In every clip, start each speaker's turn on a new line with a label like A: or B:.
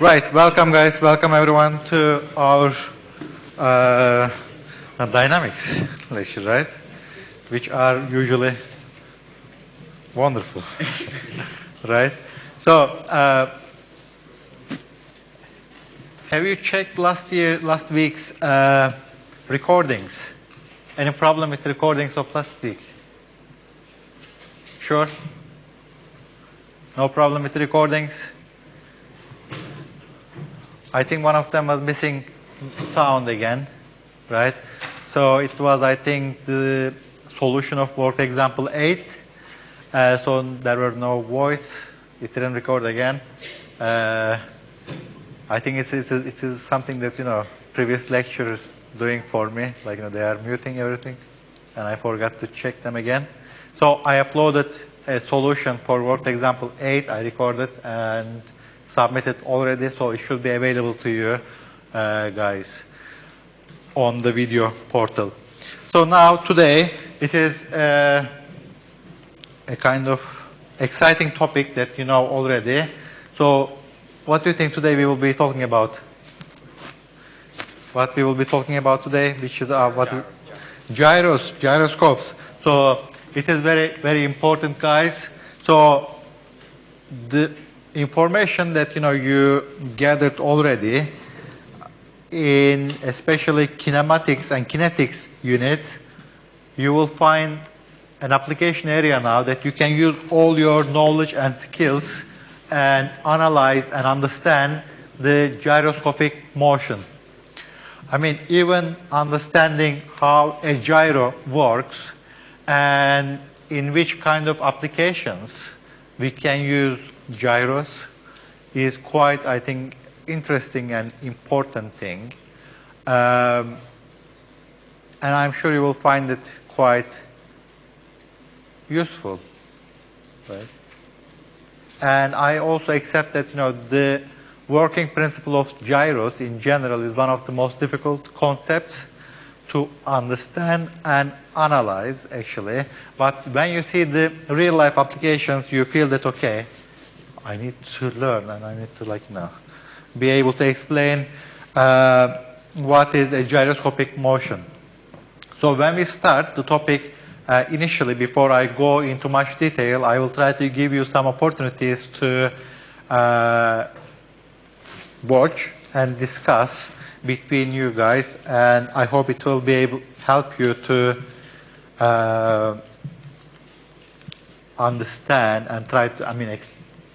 A: Right, welcome guys, welcome everyone to our uh, dynamics lecture, right? Which are usually wonderful, right? So, uh, have you checked last year, last week's uh, recordings? Any problem with recordings of last week? Sure? No problem with recordings? I think one of them was missing sound again, right? So it was, I think, the solution of work example 8. Uh, so there were no voice. It didn't record again. Uh, I think it's, it's, it is something that, you know, previous lecturers doing for me. Like, you know, they are muting everything. And I forgot to check them again. So I uploaded a solution for work example 8. I recorded and submitted already, so it should be available to you uh, guys on the video portal. So now today it is uh, a kind of exciting topic that you know already. So what do you think today we will be talking about? What we will be talking about today, which is uh, what gyros, gyroscopes. So it is very, very important, guys. So the information that you know you gathered already in especially kinematics and kinetics units, you will find an application area now that you can use all your knowledge and skills and analyze and understand the gyroscopic motion. I mean, even understanding how a gyro works and in which kind of applications we can use gyros is quite, I think, interesting and important thing. Um, and I'm sure you will find it quite useful, right? And I also accept that, you know, the working principle of gyros in general is one of the most difficult concepts to understand and analyze, actually. But when you see the real life applications, you feel that, okay, I need to learn and I need to like, you know, be able to explain uh, what is a gyroscopic motion. So when we start the topic uh, initially, before I go into much detail, I will try to give you some opportunities to uh, watch and discuss between you guys, and I hope it will be able help you to uh, understand and try to, I mean,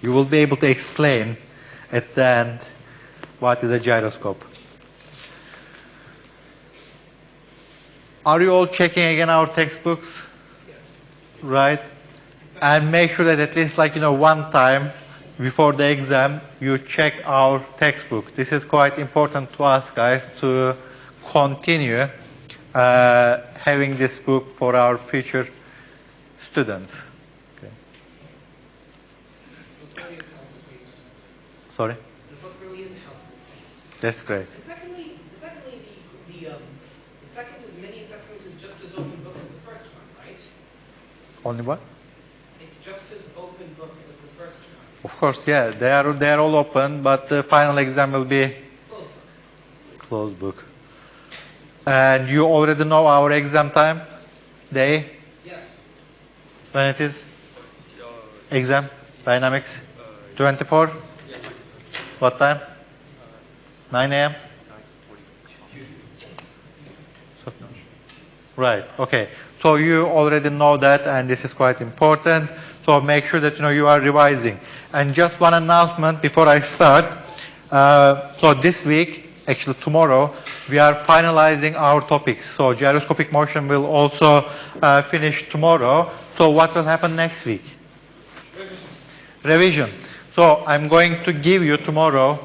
A: you will be able to explain at the end what is a gyroscope. Are you all checking again our textbooks? Yes. Right? And make sure that at least like, you know, one time before the exam, you check our textbook. This is quite important to us guys to continue uh, having this book for our future students. Sorry?
B: The book really is a helpful piece.
A: That's great.
B: And secondly, secondly the, the, um, the second mini assessment is just as open book as the first one, right?
A: Only what?
B: It's just as open book as the first one.
A: Of course, yeah. They are, they are all open, but the final exam will be
B: closed book.
A: Closed book. And you already know our exam time? Day?
B: Yes.
A: When it is? Exam? Dynamics? 24? What time? 9 a.m.? Right, okay. So you already know that and this is quite important. So make sure that you know you are revising. And just one announcement before I start. Uh, so this week, actually tomorrow, we are finalizing our topics. So gyroscopic motion will also uh, finish tomorrow. So what will happen next week? Revision. Revision. So I'm going to give you tomorrow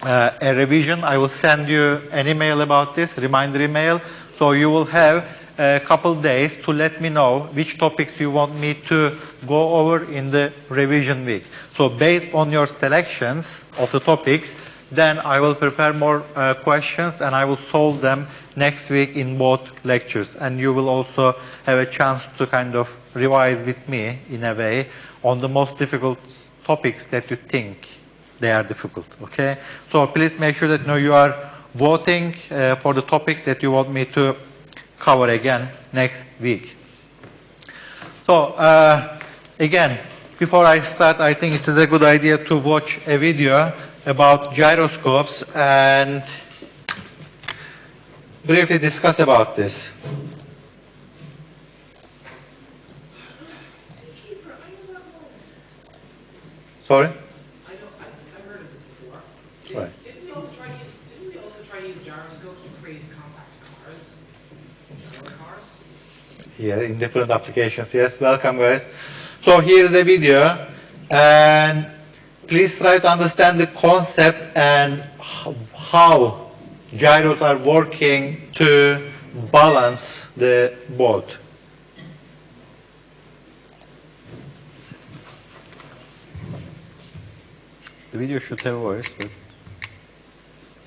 A: uh, a revision. I will send you an email about this, reminder email. So you will have a couple days to let me know which topics you want me to go over in the revision week. So based on your selections of the topics, then I will prepare more uh, questions and I will solve them next week in both lectures. And you will also have a chance to kind of revise with me in a way on the most difficult topics that you think they are difficult, okay? So please make sure that you know you are voting uh, for the topic that you want me to cover again next week. So uh, again, before I start, I think it is a good idea to watch a video about gyroscopes and briefly discuss about this.
B: Seakeeper, I know that one.
A: Sorry?
B: I know, I, I've heard of this before. Did,
A: Right.
B: Didn't we also try to use, didn't we also try to use gyroscopes to create compact cars? Cars?
A: Yeah, in different applications. Yes, welcome guys. So here is a video and please try to understand the concept and how gyros are working to balance the boat. The video should have voice, but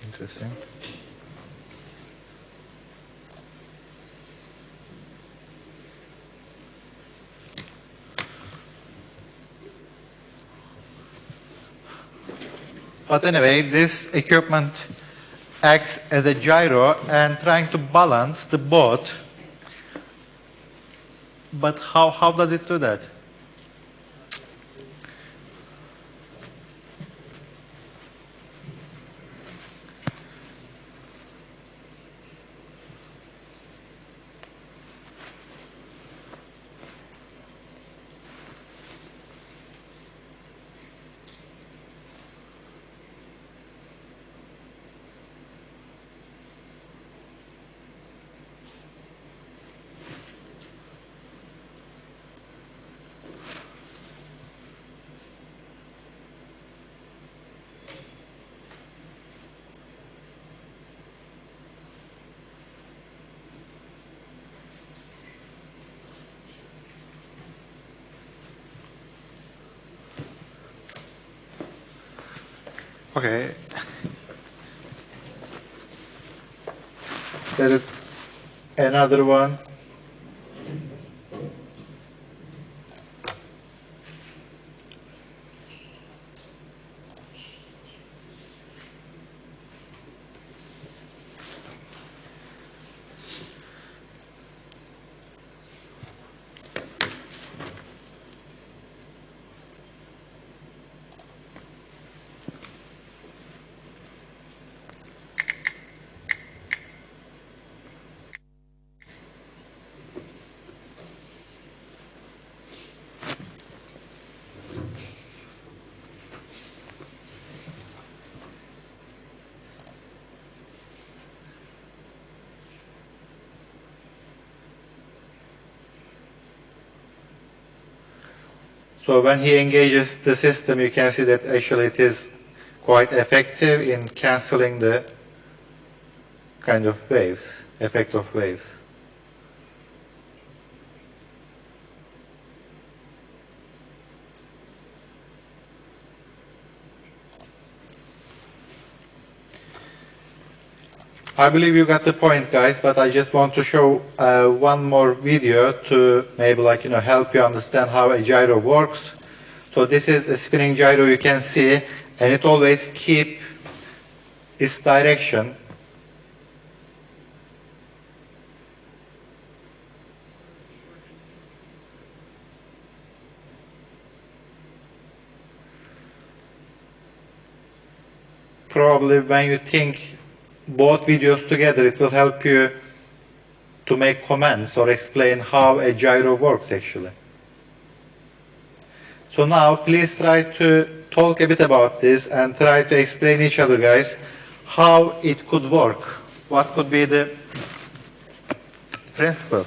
A: interesting. But anyway, this equipment acts as a gyro and trying to balance the boat. But how, how does it do that? Okay. There is another one. So when he engages the system, you can see that actually it is quite effective in canceling the kind of waves, effect of waves. I believe you got the point, guys, but I just want to show uh, one more video to maybe like, you know, help you understand how a gyro works. So this is a spinning gyro you can see, and it always keep its direction. Probably when you think both videos together, it will help you to make comments or explain how a gyro works actually. So now please try to talk a bit about this and try to explain each other guys how it could work. What could be the principle?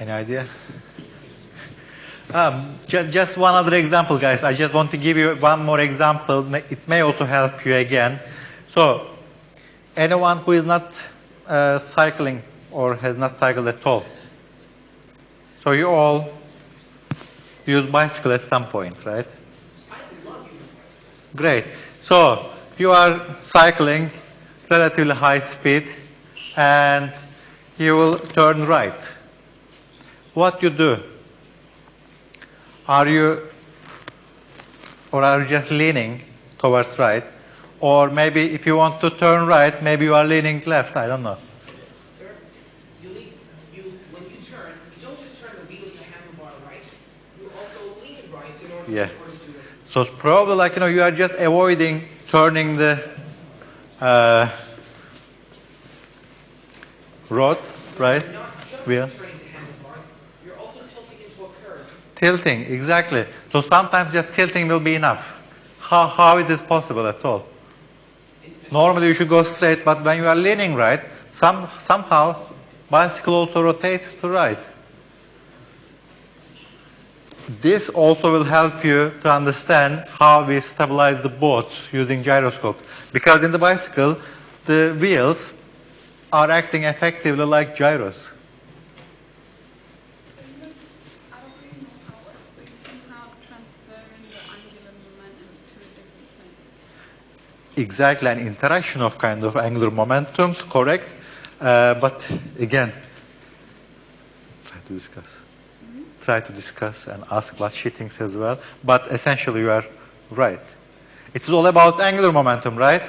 A: Any idea? Um, just, just one other example, guys. I just want to give you one more example. It may also help you again. So, anyone who is not uh, cycling or has not cycled at all. So you all use bicycle at some point, right? Great. So you are cycling relatively high speed and you will turn right. What you do? Are you or are you just leaning towards right? Or maybe if you want to turn right, maybe you are leaning left, I don't know.
B: Sir, you lean, you, when you turn, you don't just turn the wheels and the handlebar right, you also lean right in order,
A: Yeah.
B: order to,
A: So it's probably like, you know, you are just avoiding turning the uh, rod, right?
B: you're not just
A: Wheel.
B: turning the handlebars, you're also tilting into a curve.
A: Tilting, exactly. So sometimes just tilting will be enough. How, how it is possible at all? Normally you should go straight, but when you are leaning right, some, somehow bicycle also rotates to right. This also will help you to understand how we stabilize the boat using gyroscopes. Because in the bicycle, the wheels are acting effectively like gyros.
C: I don't really know how it works, but you're somehow transferring the angular momentum to a different plane.
A: Exactly an interaction of kind of angular momentums, correct? Uh, but again, try to discuss. Try to discuss and ask what she thinks as well. But essentially, you are right. It is all about angular momentum, right?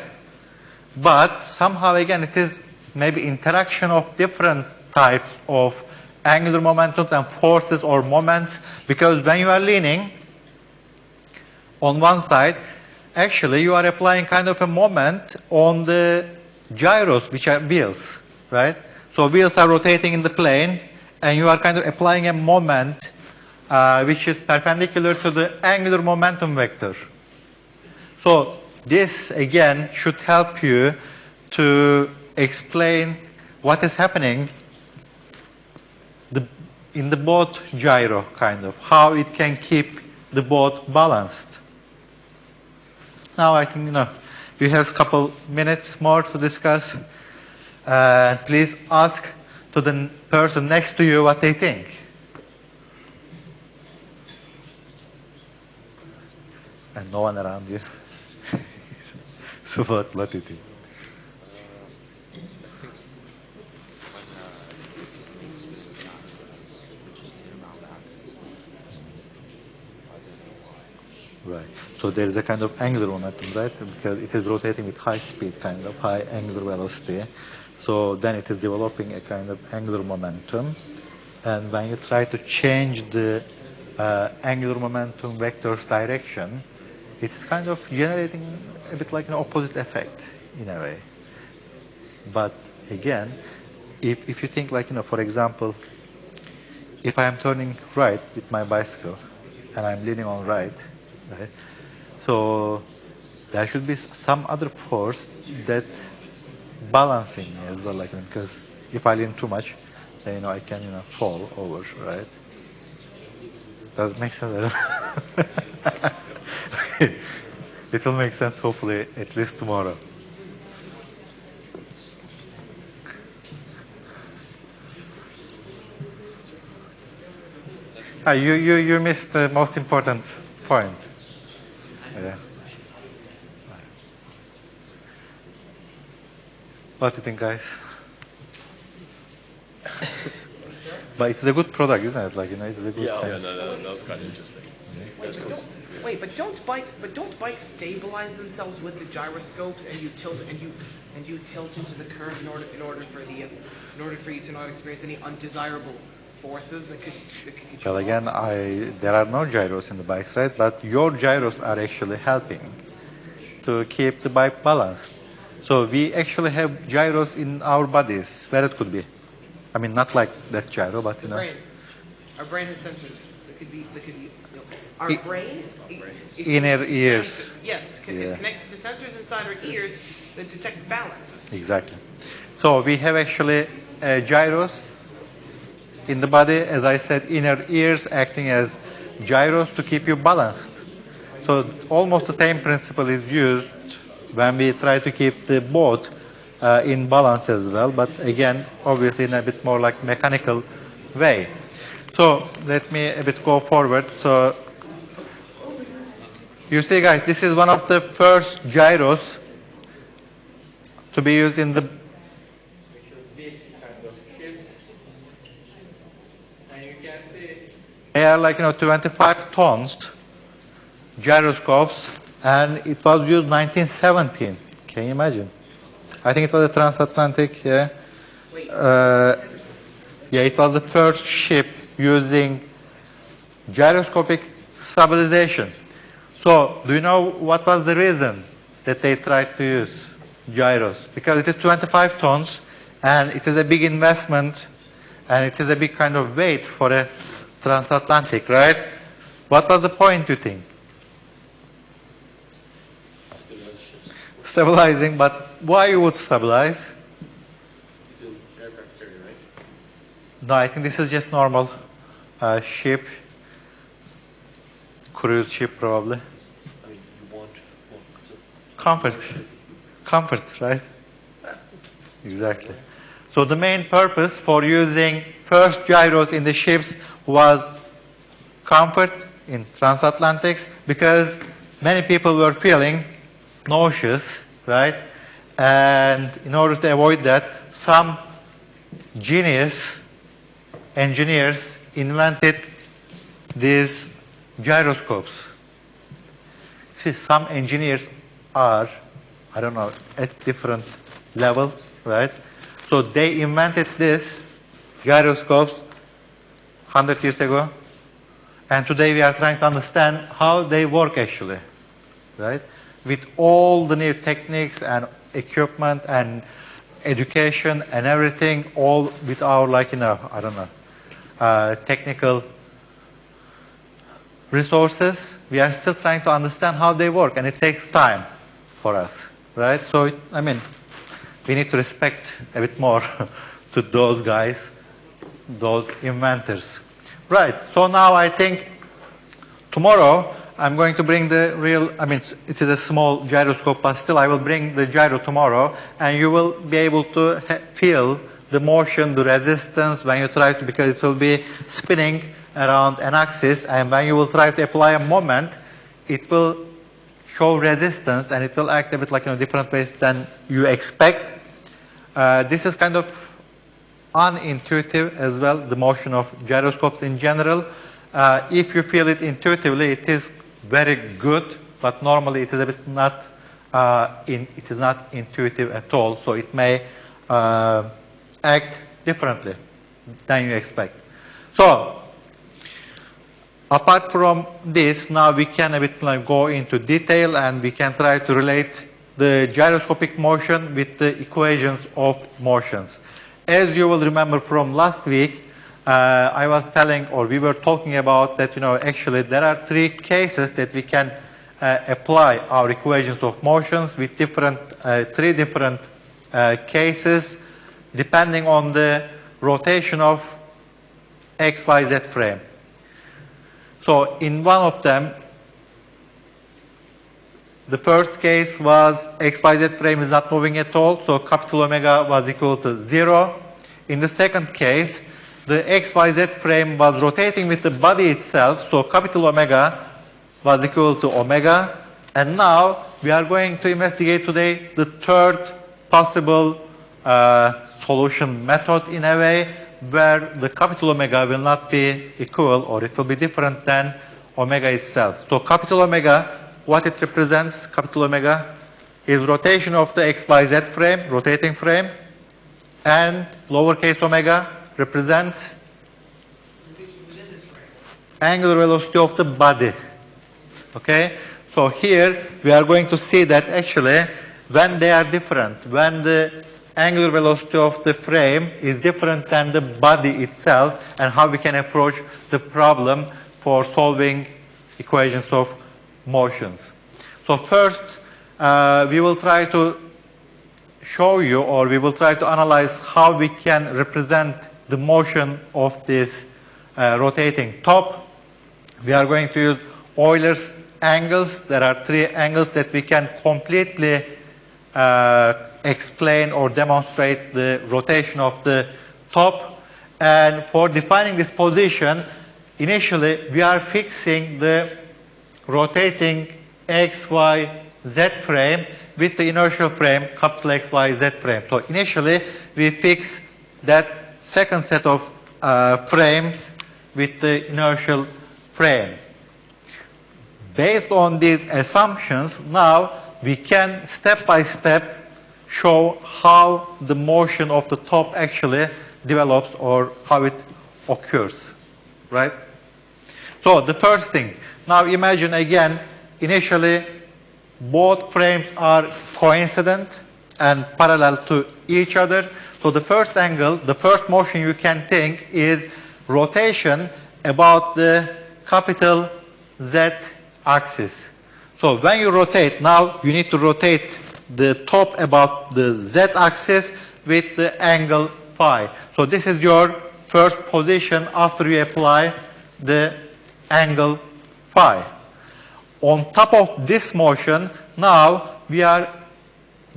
A: But somehow, again, it is maybe interaction of different types of angular momentums and forces or moments. Because when you are leaning, on one side, actually you are applying kind of a moment on the gyros, which are wheels, right? So wheels are rotating in the plane, and you are kind of applying a moment uh, which is perpendicular to the angular momentum vector. So this again should help you to explain what is happening the, in the boat gyro, kind of, how it can keep the boat balanced. Now I think, you know, you have a couple minutes more to discuss. Uh, please ask to the person next to you what they think. And no one around you. so what, what do you think? Right. So there is a kind of angular momentum, right? Because it is rotating with high speed, kind of high angular velocity. So then it is developing a kind of angular momentum. And when you try to change the uh, angular momentum vector's direction, it is kind of generating a bit like an opposite effect in a way. But again, if, if you think like, you know, for example, if I am turning right with my bicycle and I'm leaning on right, right? So there should be some other force that balancing me as well, like because if I lean too much, then you know I can you know fall over, right? Does it make sense? it will make sense hopefully at least tomorrow. Ah, you, you, you missed the most important point. Yeah. What do you think, guys? but it's a good product, isn't it? Like, you know, it's a good
D: Yeah, yeah, no, no, that was kind of interesting.
B: Wait, but don't, wait, but don't bikes, but don't bikes stabilize themselves with the gyroscopes and you tilt and you and you tilt into the curve in order in order for the uh, in order for you to not experience any undesirable forces that could that could you
A: Well, again, I, there are no gyros in the bikes, right? But your gyros are actually helping to keep the bike balanced. So we actually have gyros in our bodies where it could be. I mean, not like that gyro, but you
B: The
A: know.
B: brain. Our brain has sensors that could be that could be. Our
A: I-
B: brain i- is
A: Inner ears.
B: sensor- yes,
A: Yeah.
B: connected to sensors inside our ears that detect balance.
A: Exactly. So we have actually uh, gyros in the body, as I said, inner ears acting as gyros to keep you balanced. So almost the same principle is used when we try to keep the boat uh, in balance as well, but again, obviously in a bit more like mechanical way. So let me a bit go forward. So You see, guys, this is one of the first gyros to be used in the. They are like you know 25 tons gyroscopes, and it was used 1917. Can you imagine? I think it was a transatlantic. Yeah. Uh, yeah, it was the first ship using gyroscopic stabilization. So, do you know what was the reason that they tried to use gyros? Because it is 25 tons and it is a big investment and it is a big kind of weight for a transatlantic, right? What was the point, you think? Stabilizing, but why you would stabilize? No, I think this is just normal uh, ship, cruise ship probably.
D: I mean, you want, well,
A: Comfort, comfort, right? Exactly. So the main purpose for using first gyros in the ships was comfort in transatlantics because many people were feeling nauseous, right? And in order to avoid that, some genius engineers invented these gyroscopes. See, some engineers are, I don't know, at different level, right? So they invented this gyroscopes 100 years ago, and today we are trying to understand how they work actually, right? With all the new techniques and equipment and education and everything, all with our like, you know, I don't know, uh, technical resources, we are still trying to understand how they work, and it takes time for us, right? So, it, I mean, we need to respect a bit more to those guys, those inventors. Right, so now I think tomorrow I'm going to bring the real, I mean, it's- a small gyroscope, but still I will bring the gyro tomorrow, and you will be able to feel the motion, the resistance when you try to, because it will be spinning around an axis, and when you will try to apply a moment, it will show resistance, and it will act a bit like in a different ways than you expect. Uh, this is kind of unintuitive as well, the motion of gyroscopes in general. Uh, if you feel it intuitively, it is very good, but normally it is a bit not, uh, in, it is not intuitive at all, so it may uh, act differently than you expect. So, apart from this, now we can a bit like go into detail and we can try to relate the gyroscopic motion with the equations of motions. As you will remember from last week, uh, I was telling, or we were talking about that, you know, actually there are three cases that we can uh, apply our equations of motions with different, uh, three different uh, cases depending on the rotation of XYZ frame. So in one of them, the first case was XYZ frame is not moving at all, so capital omega was equal to zero. In the second case, the XYZ frame was rotating with the body itself, so capital omega was equal to omega. And now we are going to investigate today the third possible uh, solution method in a way where the capital omega will not be equal or it will be different than omega itself. So capital omega, what it represents, capital omega, is rotation of the XYZ frame, rotating frame, and lowercase omega represents angular velocity of the body. Okay? So here we are going to see that actually when they are different, when the angular velocity of the frame is different than the body itself and how we can approach the problem for solving equations of motions. So first, uh, we will try to show you or we will try to analyze how we can represent the motion of this uh, rotating top. We are going to use Euler's angles. There are three angles that we can completely uh, explain or demonstrate the rotation of the top. And for defining this position, initially we are fixing the rotating X, Y, Z frame with the inertial frame, capital X, Y, Z frame. So initially, we fix that second set of uh, frames with the inertial frame. Based on these assumptions, now we can step by step show how the motion of the top actually develops or how it occurs, right? So the first thing, now imagine again, initially both frames are coincident and parallel to each other. So the first angle, the first motion you can think is rotation about the capital Z axis. So when you rotate, now you need to rotate the top about the Z axis with the angle phi. So this is your first position after you apply the angle phi. On top of this motion, now we are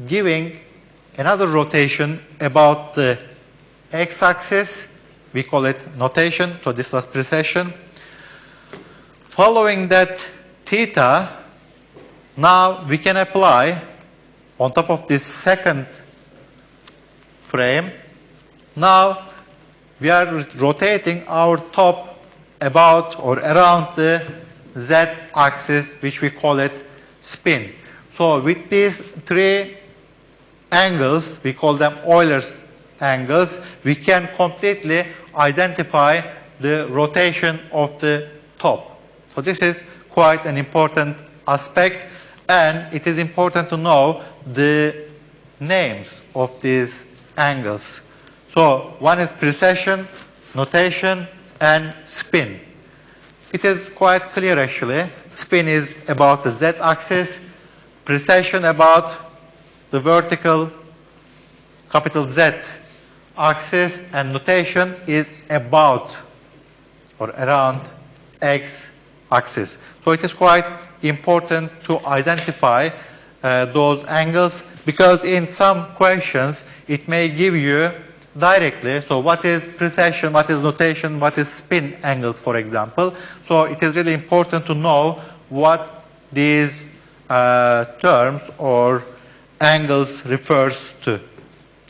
A: giving another rotation about the x-axis. We call it nutation, so this was precession. Following that theta, now we can apply on top of this second frame. Now we are rotating our top about or around the z axis, which we call it spin. So with these three angles, we call them Euler's angles, we can completely identify the rotation of the top. So this is quite an important aspect and it is important to know the names of these angles. So one is precession, nutation, and spin. It is quite clear actually. Spin is about the z-axis, precession about the vertical capital Z axis, and nutation is about or around x axis. So it is quite important to identify uh, those angles because in some questions it may give you directly, so what is precession, what is nutation, what is spin angles for example. So it is really important to know what these uh, terms or angles refers to.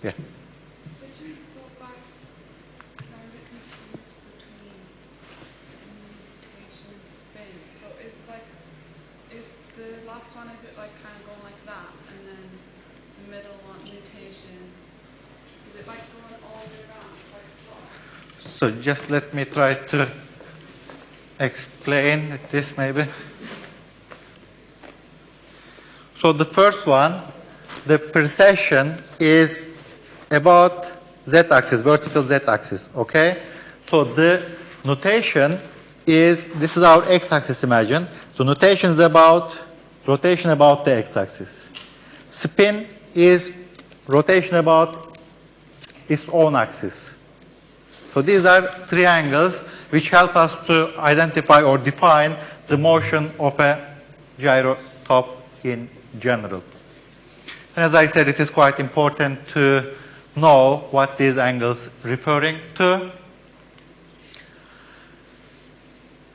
A: Yeah.
C: Could you go back? Because I'm a bit confused between nutation and spin. So is like, is the last one, is it like kind of going like that? And then the middle one, nutation, is it like going all the way around, like a clock?
A: So just let me try to explain this maybe. So the first one, the precession is about z-axis, vertical z-axis, okay? So the nutation is, this is our x-axis imagine. So nutation is about, rotation about the x-axis. Spin is rotation about its own axis. So these are three angles which help us to identify or define the motion of a gyrotop in general. And as I said, it is quite important to know what these angles referring to.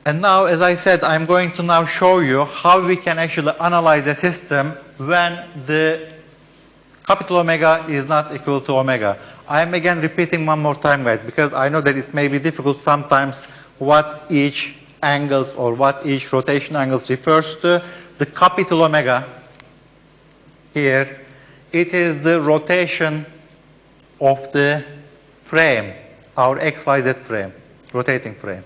A: And now, as I said, I'm going to now show you how we can actually analyze a system when the capital omega is not equal to omega. I'm again repeating one more time, guys, because I know that it may be difficult sometimes what each angles or what each rotation angles refers to. The capital omega here, it is the rotation of the frame, our XYZ frame, rotating frame.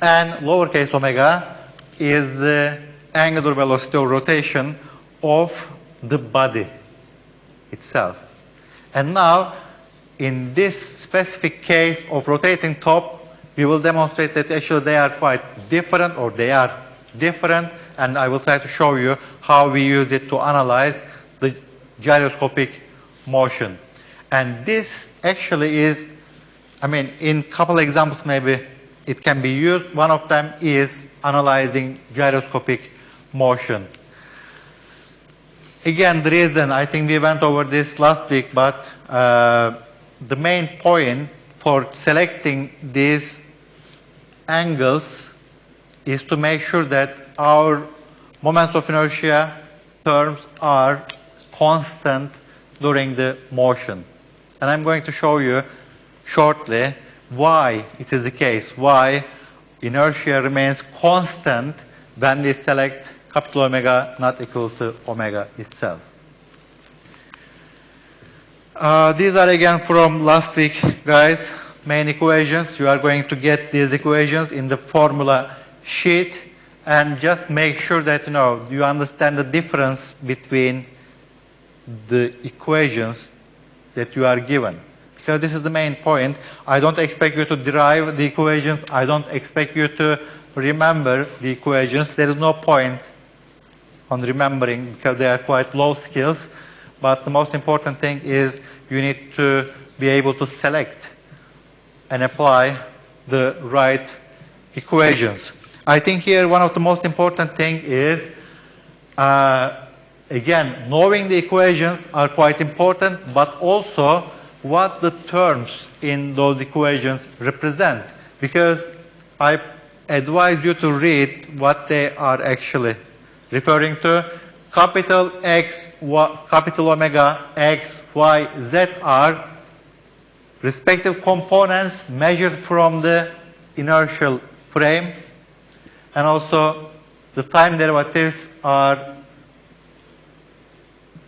A: And lowercase omega is the angular velocity of rotation of the body itself. And now, in this specific case of rotating top, we will demonstrate that actually they are quite different or they are different and I will try to show you how we use it to analyze the gyroscopic motion. And this actually is, I mean, in couple examples maybe it can be used. One of them is analyzing gyroscopic motion. Again, the reason, I think we went over this last week, but uh, the main point for selecting these angles is to make sure that our moments of inertia terms are constant during the motion. And I'm going to show you shortly why it is the case, why inertia remains constant when we select capital omega not equal to omega itself. Uh, these are again from last week, guys. Main equations. You are going to get these equations in the formula sheet and just make sure that you know you understand the difference between the equations that you are given. Because this is the main point. I don't expect you to derive the equations. I don't expect you to remember the equations. There is no point on remembering because they are quite low skills. But the most important thing is you need to be able to select and apply the right equations. I think here one of the most important thing is, uh, again, knowing the equations are quite important, but also what the terms in those equations represent. Because I advise you to read what they are actually referring to. Capital X, capital omega, X, Y, Z are respective components measured from the inertial frame and also the time derivatives are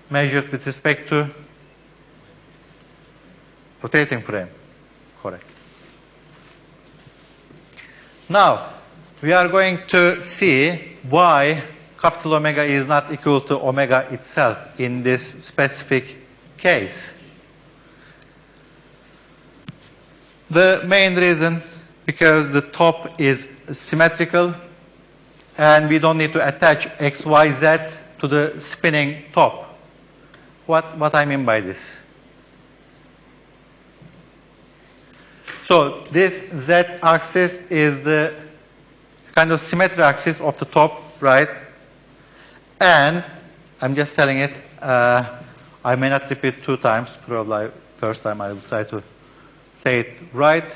A: measured with respect to rotating frame. Correct. Now, we are going to see why capital omega is not equal to omega itself in this specific case. The main reason, because the top is symmetrical and we don't need to attach x, y, z to the spinning top. What, what I mean by this? So this z-axis is the kind of symmetry axis of the top, right? And I'm just telling it, uh, I may not repeat two times, probably first time I will try to say it right.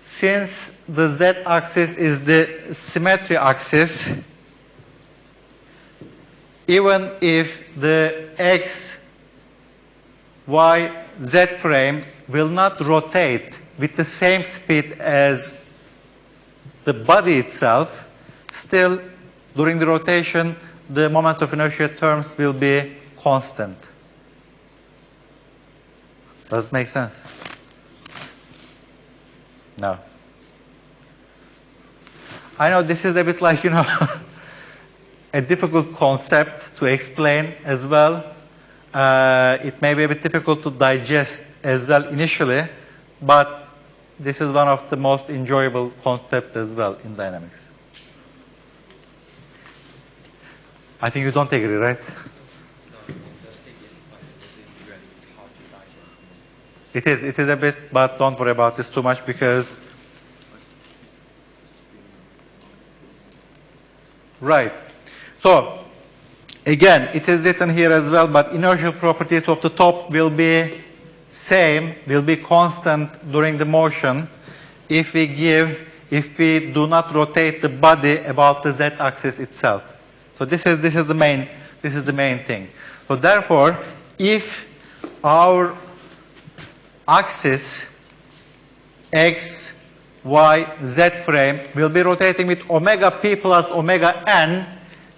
A: Since the z-axis is the symmetry axis, even if the x, y, z frame will not rotate with the same speed as the body itself, still during the rotation, the moment of inertia terms will be constant. Does it make sense? No. I know this is a bit like, you know, a difficult concept to explain as well. Uh, it may be a bit difficult to digest as well initially, but this is one of the most enjoyable concepts as well in dynamics. I think you don't agree, right? It is, it is a bit, but don't worry about this too much because Right. So, again, it is written here as well, but inertial properties of the top will be same, will be constant during the motion if we give, if we do not rotate the body about the z-axis itself. So this is, this is the main, this is the main thing. So therefore, if our axis x, y, z frame will be rotating with omega p plus omega n,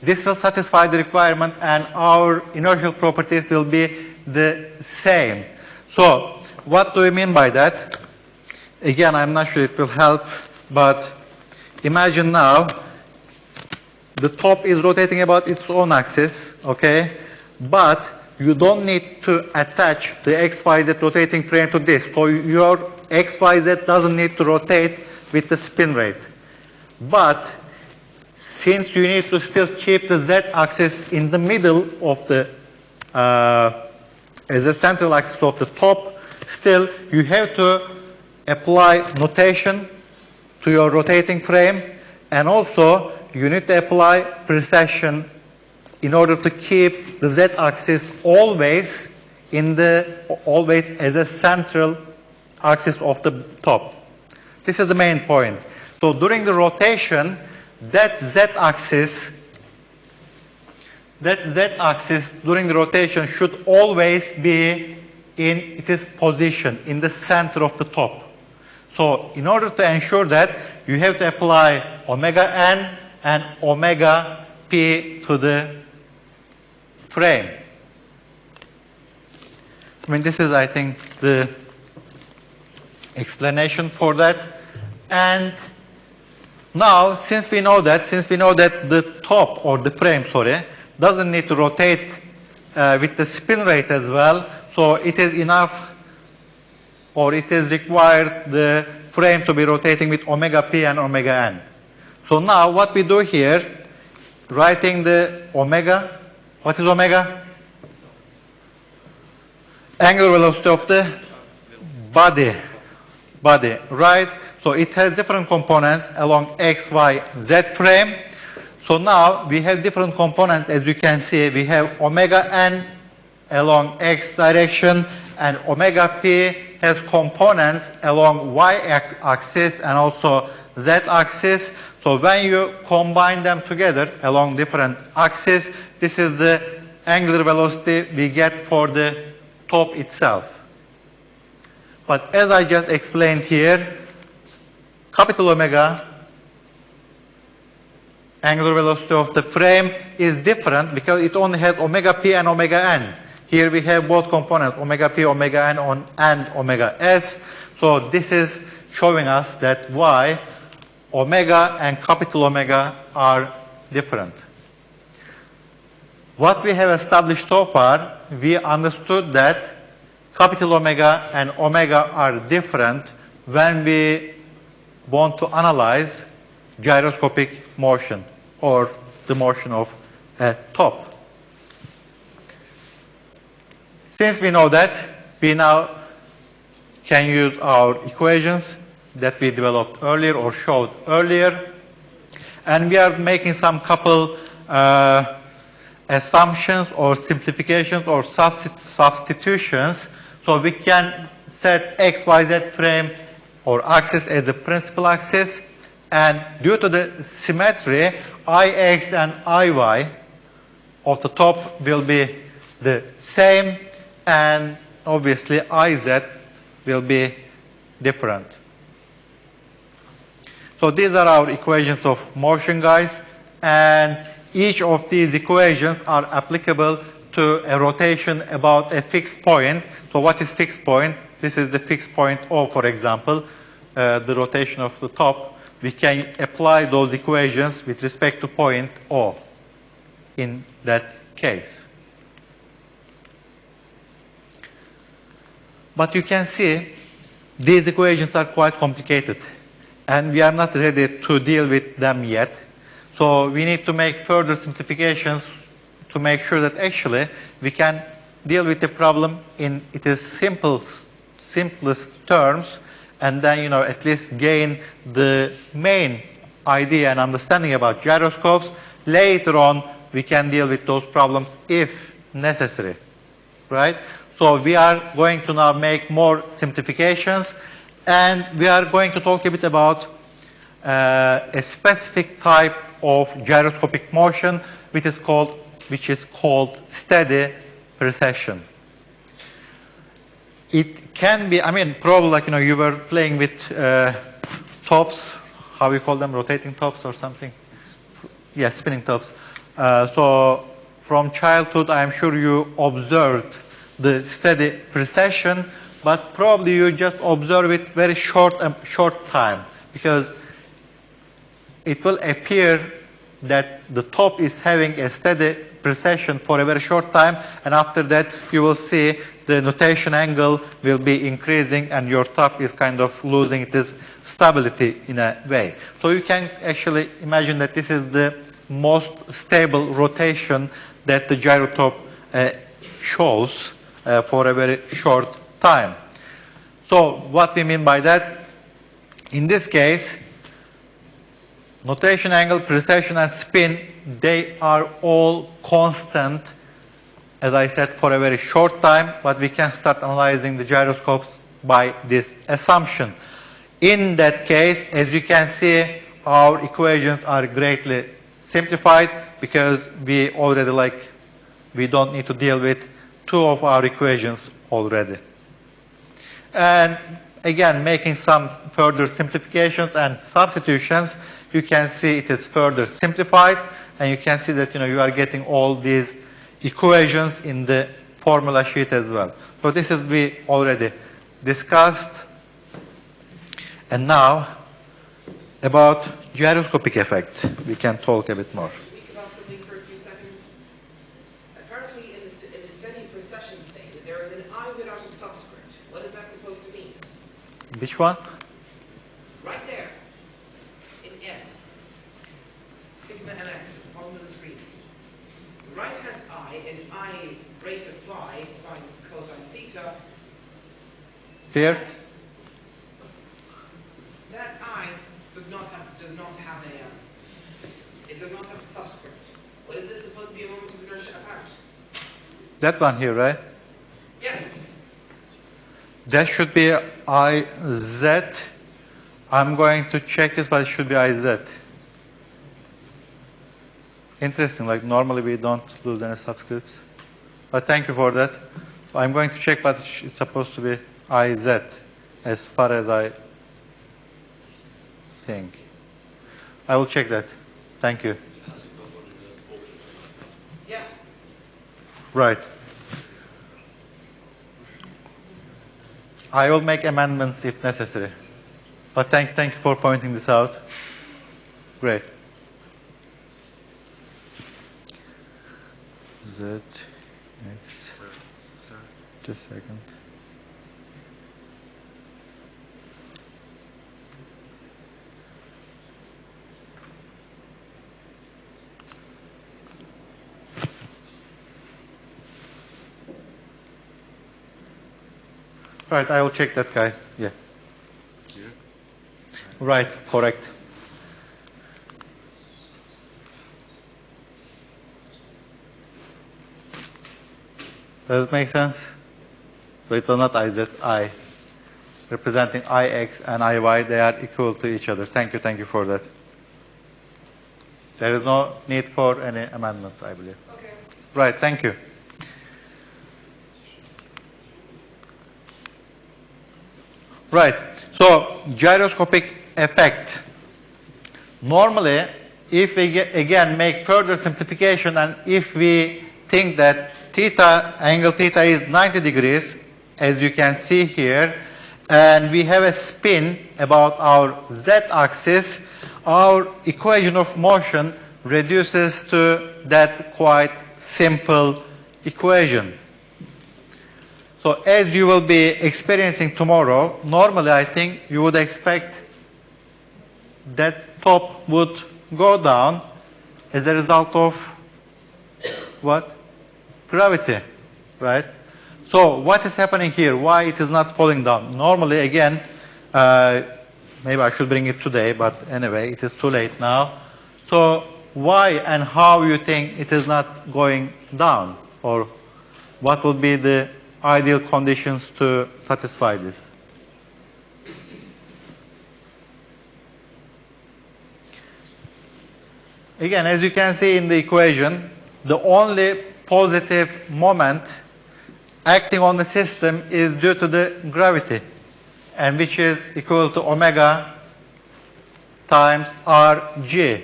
A: this will satisfy the requirement and our inertial properties will be the same. So what do we mean by that? Again, I'm not sure it will help, but imagine now the top is rotating about its own axis, okay? But you don't need to attach the XYZ rotating frame to this. So your XYZ doesn't need to rotate with the spin rate. But since you need to still keep the Z axis in the middle of the, uh, as a central axis of the top, still you have to apply nutation to your rotating frame and also you need to apply precession in order to keep the z-axis always in the always as a central axis of the top. This is the main point. So during the rotation, that z-axis that z-axis during the rotation should always be in its position, in the center of the top. So in order to ensure that, you have to apply omega n and omega p to the frame. I mean, this is, I think, the explanation for that. And now, since we know that, since we know that the top or the frame, sorry, doesn't need to rotate uh, with the spin rate as well, so it is enough or it is required the frame to be rotating with omega p and omega n. So now what we do here, writing the omega, what is omega? Angular velocity of the body, body, right? So it has different components along x, y, z frame. So now we have different components as you can see. We have omega n along x direction and omega p has components along y axis and also z axis. So when you combine them together along different axes, this is the angular velocity we get for the top itself. But as I just explained here, capital omega angular velocity of the frame is different because it only has omega p and omega n. Here we have both components, omega p, omega n, on, and omega s. So this is showing us that why omega and capital omega are different. What we have established so far, we understood that capital omega and omega are different when we want to analyze gyroscopic motion or the motion of a top. Since we know that, we now can use our equations that we developed earlier or showed earlier. And we are making some couple uh, assumptions or simplifications or substi substitutions. So we can set x, y, z frame or axis as the principal axis. And due to the symmetry, ix and iy of the top will be the same. And obviously, iz will be different. So these are our equations of motion, guys. And each of these equations are applicable to a rotation about a fixed point. So what is fixed point? This is the fixed point O, for example, uh, the rotation of the top. We can apply those equations with respect to point O in that case. But you can see these equations are quite complicated and we are not ready to deal with them yet. So we need to make further simplifications to make sure that actually we can deal with the problem in its simple, simplest terms and then, you know, at least gain the main idea and understanding about gyroscopes. Later on, we can deal with those problems if necessary, right? So we are going to now make more simplifications and we are going to talk a bit about uh, a specific type of gyroscopic motion which is called, which is called steady precession. It can be, I mean, probably like, you know, you were playing with uh, tops, how you call them, rotating tops or something? Yes, spinning tops. Uh, so from childhood, I'm sure you observed the steady precession, but probably you just observe it very short, short time because it will appear that the top is having a steady precession for a very short time and after that you will see the nutation angle will be increasing and your top is kind of losing its stability in a way. So you can actually imagine that this is the most stable rotation that the gyrotop uh, shows uh, for a very short time. So what we mean by that, in this case, nutation angle, precession, and spin, they are all constant, as I said, for a very short time, but we can start analyzing the gyroscopes by this assumption. In that case, as you can see, our equations are greatly simplified because we already like, we don't need to deal with two of our equations already. And again, making some further simplifications and substitutions, you can see it is further simplified, and you can see that you know you are getting all these equations in the formula sheet as well. So this is we already discussed. And now about gyroscopic effect, we can talk a bit more.
B: Speak about something for a few seconds. Apparently, in the, s- in the steady precession thing, there is an I without a subscript. What is that supposed to mean?
A: Which one?
B: Right there, in N, sigma bottom of the screen. Right hand I in I rate of phi, sine, cosine theta.
A: Here?
B: That, that I does not have does not have a um, it does not have a subscript. What is this supposed to be a moment of inertia about?
A: That one here, right?
B: Yes.
A: That should be IZ. I'm going to check this, but it should be IZ. Interesting, like normally we don't lose any subscripts. But thank you for that. So I'm going to check, but it's supposed to be IZ as far as I think. I will check that. Thank you.
B: Yeah.
A: Right. I will make amendments if necessary. But thank, thank you for pointing this out. Great. Z, X, just a second. Right, I will check that, guys. Yeah. Right, correct. Does it make sense? So it was not IZ, I. Representing IX and IY, they are equal to each other. Thank you, thank you for that. There is no need for any amendments, I believe.
B: Okay.
A: Right, thank you. Right, so gyroscopic effect. Normally, if we ge- again make further simplification and if we think that theta, angle theta is 90 degrees, as you can see here, and we have a spin about our z-axis, our equation of motion reduces to that quite simple equation. So as you will be experiencing tomorrow, normally I think you would expect that top would go down as a result of what? Gravity, right? So what is happening here? Why it is not falling down? Normally, again, uh, maybe I should bring it today, but anyway, it is too late now. So why and how you think it is not going down? Or what would be the ideal conditions to satisfy this? Again, as you can see in the equation, the only positive moment acting on the system is due to the gravity, and which is equal to omega times rg.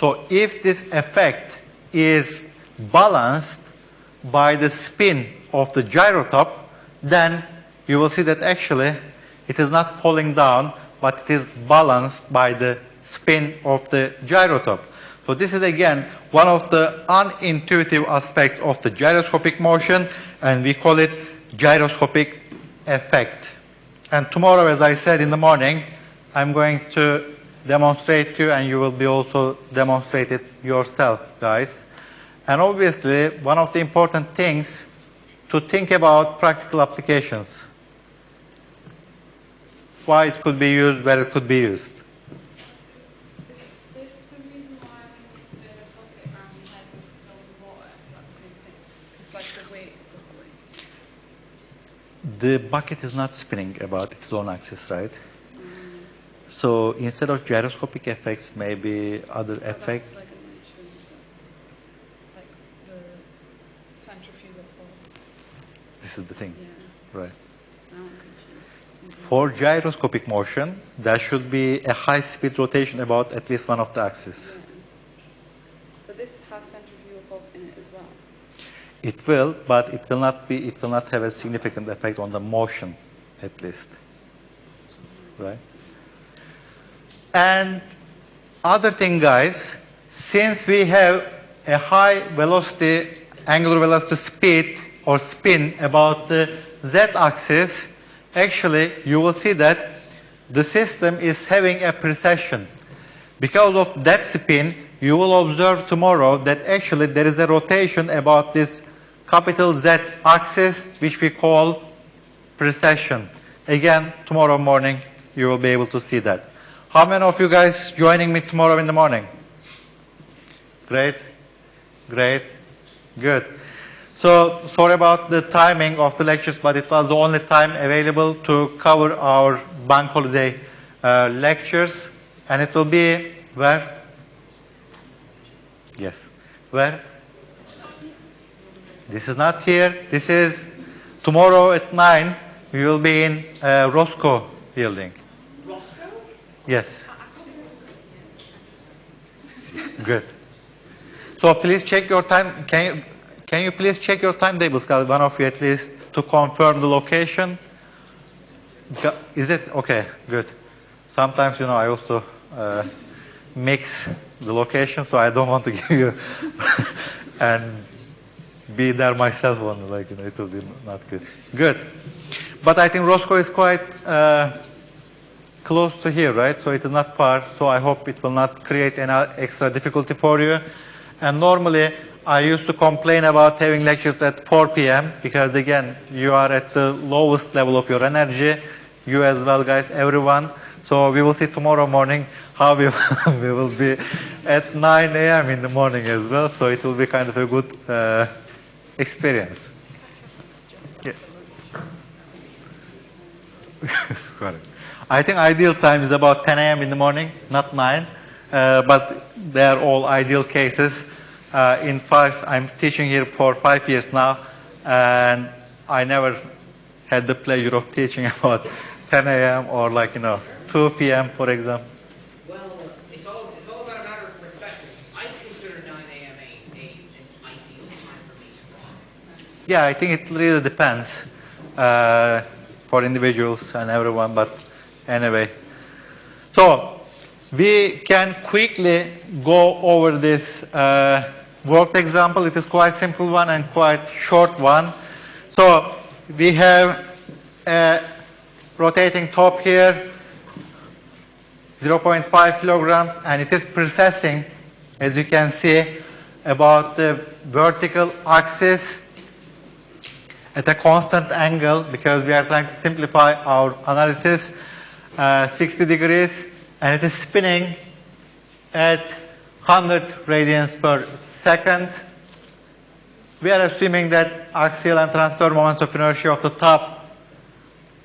A: So if this effect is balanced by the spin of the gyrotop, then you will see that actually it is not falling down, but it is balanced by the spin of the gyrotop. So this is again one of the unintuitive aspects of the gyroscopic motion, and we call it gyroscopic effect. And tomorrow, as I said in the morning, I'm going to demonstrate to you, and you will be also demonstrate it yourself, guys. And obviously, one of the important things to think about practical applications. Why it could be used, where it could be used.
C: The reason why when we spin a bucket around your head with filled with water? Is that the same thing? It's like the weight of the weight.
A: The bucket is not spinning about its own axis, right? Mm. So instead of gyroscopic effects, maybe other effects.
C: like a motion. centrifugal force.
A: This is the thing,
C: Yeah,
A: right?
C: now I'm confused.
A: For gyroscopic motion, there should be a high-speed rotation about at least one of the axes.
C: Yeah. But this has centrifugal force in it as well.
A: It will, but it will not be. It will not have a significant effect on the motion, at least. Right. And other thing, guys, since we have a high velocity, angular velocity speed or spin about the z-axis, actually you will see that the system is having a precession. Because of that spin, you will observe tomorrow that actually there is a rotation about this capital Z axis, which we call precession. Again, tomorrow morning, you will be able to see that. How many of you guys joining me tomorrow in the morning? Great, great, good. So, sorry about the timing of the lectures, but it was the only time available to cover our bank holiday uh, lectures. And it will be where? Yes. Where? This is not here. This is tomorrow at 9. We will be in uh, Roscoe building.
B: Roscoe?
A: Yes. Good. So please check your time. Can you, can you please check your timetables, guys, one of you at least, to confirm the location? Is it? Okay, good. Sometimes, you know, I also uh, mix the location, so I don't want to give you and be there myself on, like, you know, it will be not good. Good. But I think Roscoe is quite uh, close to here, right? So it is not far. So I hope it will not create any extra difficulty for you. And normally, I used to complain about having lectures at 4 p.m. because again, you are at the lowest level of your energy. You as well, guys, everyone. So we will see tomorrow morning how we, we will be at 9 a.m. in the morning as well. So it will be kind of a good uh, experience. I think ideal time is about 10 a.m. in the morning, not 9. Uh, but they are all ideal cases. Uh, in five, I'm teaching here for five years now, and I never had the pleasure of teaching about 10 a.m. or like, you know, 2 p.m., for example.
B: Well, it's all it's all about a matter of perspective. I consider 9 a.m. A, a, an ideal time for me tomorrow.
A: Yeah, I think it really depends uh, for individuals and everyone, but anyway. So, we can quickly go over this uh, worked example. It is quite simple one and quite short one. So, we have a rotating top here, 0.5 kilograms, and it is precessing, as you can see, about the vertical axis at a constant angle because we are trying to simplify our analysis uh, 60 degrees and it is spinning at 100 radians per second. We are assuming that axial and transverse moments of inertia of the top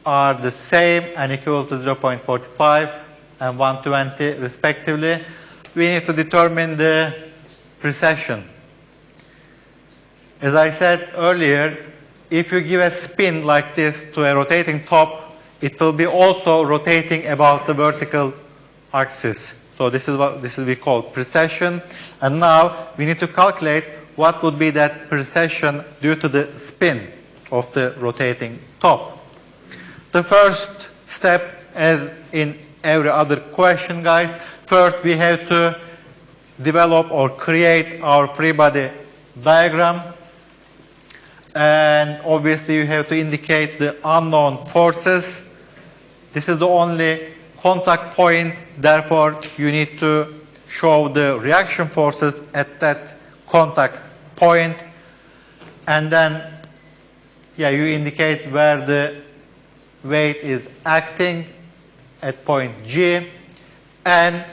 A: are the same and equal to 0.45 and 120 respectively. We need to determine the precession. As I said earlier, if you give a spin like this to a rotating top, it will be also rotating about the vertical axis. So this is what this is we call precession. And now we need to calculate what would be that precession due to the spin of the rotating top. The first step, as in every other question, guys, first we have to develop or create our free body diagram. And obviously you have to indicate the unknown forces. This is the only contact point, therefore you need to show the reaction forces at that contact point. And then, yeah, you indicate where the weight is acting at point G. And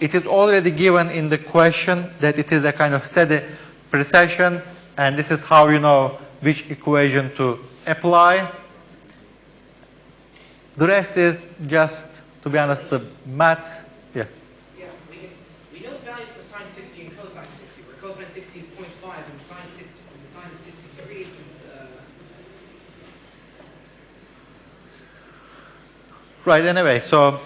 A: it is already given in the question that it is a kind of steady precession. And this is how you know which equation to apply. The rest is just, to be honest, the math. Yeah.
B: Yeah, we can, we know the values for sine 60 and cosine 60, where cosine 60 is is 0.5, and sine 60, and the sine of 60 degrees is. Uh,
A: Right, anyway, so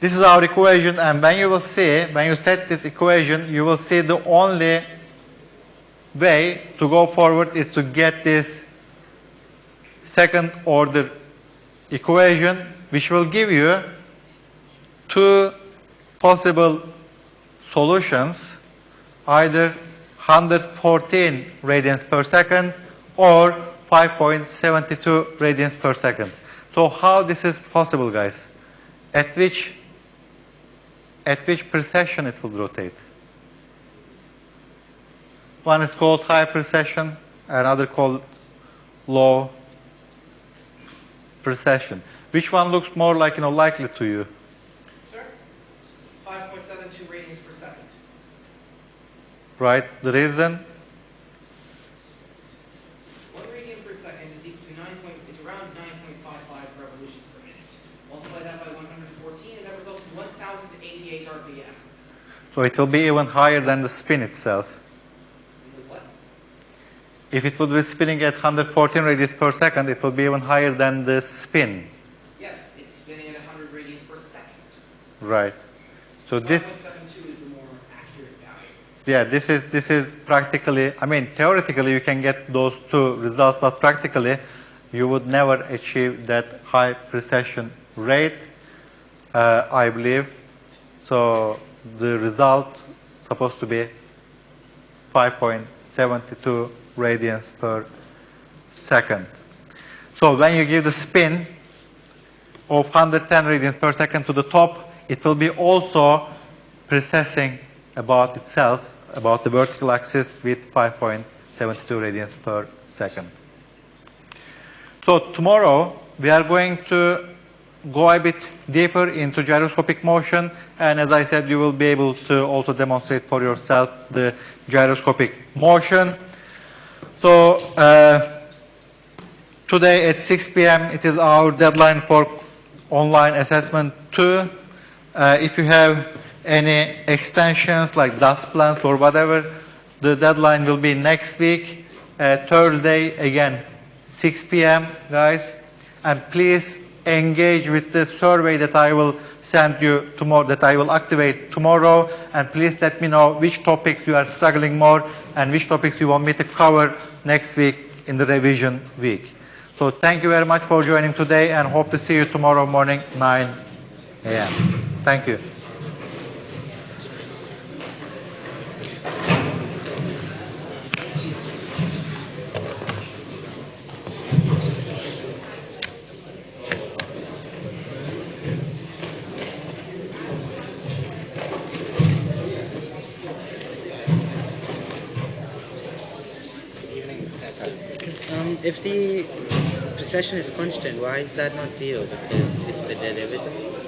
A: this is our equation, and when you will see, when you set this equation, you will see the only way to go forward is to get this second order equation, which will give you two possible solutions, either 114 radians per second or 5.72 radians per second. So how this is possible, guys? At which, at which precession it will rotate? One is called high precession, another called low precession. Which one looks more like, you know, likely to you?
B: sir? 5.72 radians per second.
A: Right? The reason?
B: One radian per second is equal to 9 point, is around 9.55 revolutions per minute. Multiply that by 114, and that results in 1,088 RPM.
A: So it will be even higher than the spin itself. If it would be spinning at 114 radians per second, it will be even higher than the spin.
B: Yes, it's spinning at 100 radians per second.
A: Right. So this,
B: 5.72 is the more
A: yeah, this is this is practically. I mean, theoretically, you can get those two results, but practically, you would never achieve that high precession rate. Uh, I believe. So the result supposed to be 5.72 radians per second. So when you give the spin of 110 radians per second to the top, it will be also precessing about itself, about the vertical axis with 5.72 radians per second. So tomorrow we are going to go a bit deeper into gyroscopic motion and as I said you will be able to also demonstrate for yourself the gyroscopic motion. So uh, today at 6 p.m. it is our deadline for online assessment 2. Uh, if you have any extensions like dust plans or whatever, the deadline will be next week, uh, Thursday, again, 6 p.m., guys. And please engage with the survey that I will send you tomorrow, that I will activate tomorrow. And please let me know which topics you are struggling more and which topics you want me to cover next week in the revision week. So thank you very much for joining today and hope to see you tomorrow morning, 9 a.m. Thank you.
E: Um, if the precession is constant, why is that not zero? Because it's the derivative.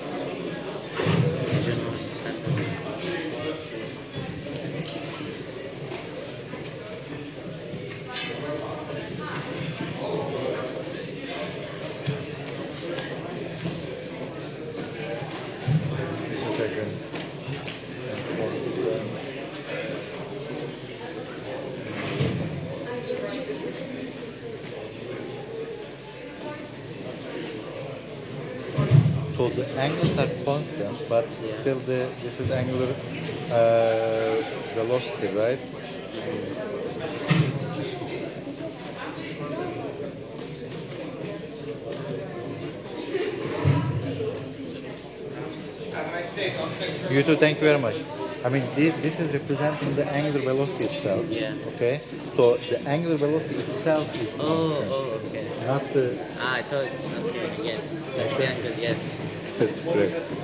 E: I don't understand.
A: So the angles are constant, but
E: Yeah.
A: Still the this is angular uh, velocity, right?
B: Have a nice day. Don't fix
A: You too. Thank you very much. I mean, this, this is representing the angular velocity itself.
E: Yeah.
A: Okay. So the angular velocity itself is
E: Oh, oh, okay.
A: not the.
E: Ah, I thought, okay, yes. That's the angle, yes.
A: That's correct.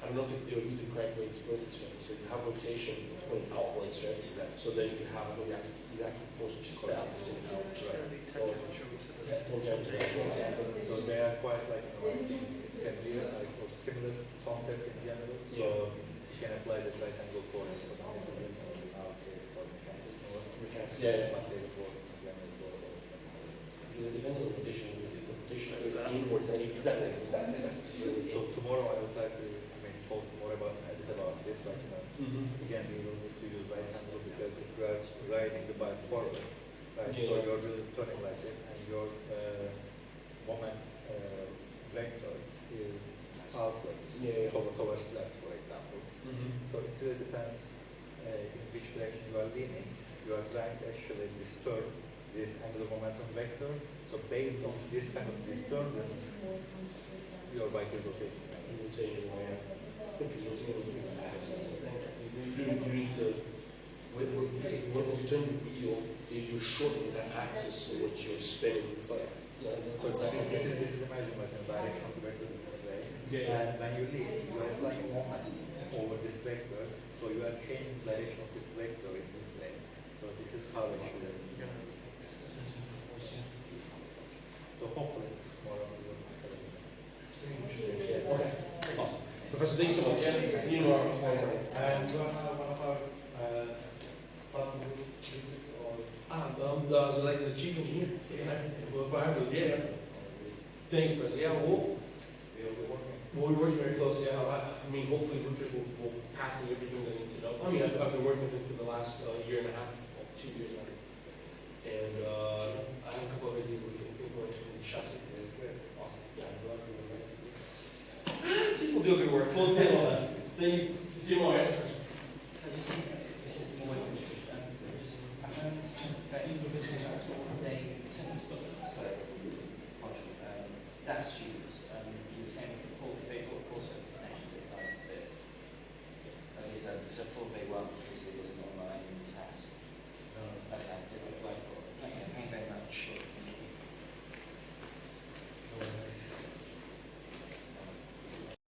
D: I don't know if it would be the correct way to put it, so so you have rotation going outwards, right? So then you can have a reactive, reactive force which is balancing out, right? Or.
A: So they are quite like, can be like or similar concept in general. So you can apply the triangle for it. for mechanics, or for mechanics, or
D: Mechanics, yeah, yeah.
A: but they for general for all mechanics.
D: Because it depends on the rotation, if the rotation goes inwards, then exactly, exactly, exactly.
A: So tomorrow I would like to, I mean, talk more about, a bit about this, like, you know,
D: Mm-hmm.
A: again, we will need to use right hand rule because if you are riding the bike forward, right, so you're really turning like this and your, uh, moment, uh, vector is outwards.
D: Yeah, yeah.
A: Towards, towards left, for example.
D: Mm-hmm.
A: So it really depends, uh, in which direction you are leaning. You are trying to actually disturb this angular momentum vector. So based on this kind of disturbance, your bike is rotating.
D: Rotating, yeah. Because rotating will be the axis. You, you, you need to, when, when, when you turn the wheel, you- you're shortening that axis so what you're spinning, but, yeah, that's
A: So
D: what
A: this
D: that
A: is, this is the measurement in direction of the vector in this way.
D: Yeah.
A: And when you lean, you are applying moment over this vector, so you are changing the direction of this vector in this way. So this is how actually. So hopefully tomorrow we will.
D: Yeah, okay, awesome. Professor, thank you so much. Yeah, see you tomorrow.
A: And one of, one of our, uh, visit or
D: Ah, um, uh, so like the chief engineer, yeah, for, for Harvard, yeah. Thank you, Professor. Yeah, we'll,
A: we will be working.
D: we'll be working very closely. I, I I mean, hopefully Rupert will, will pass me everything that I need to know. I mean, I've, I've been working with him for the last uh, year and a half, well, two years now. And, uh, I have a couple of ideas we can implement in the chassis. We'll do a good work. we'll say all that. Then you see you
F: more do a full fate.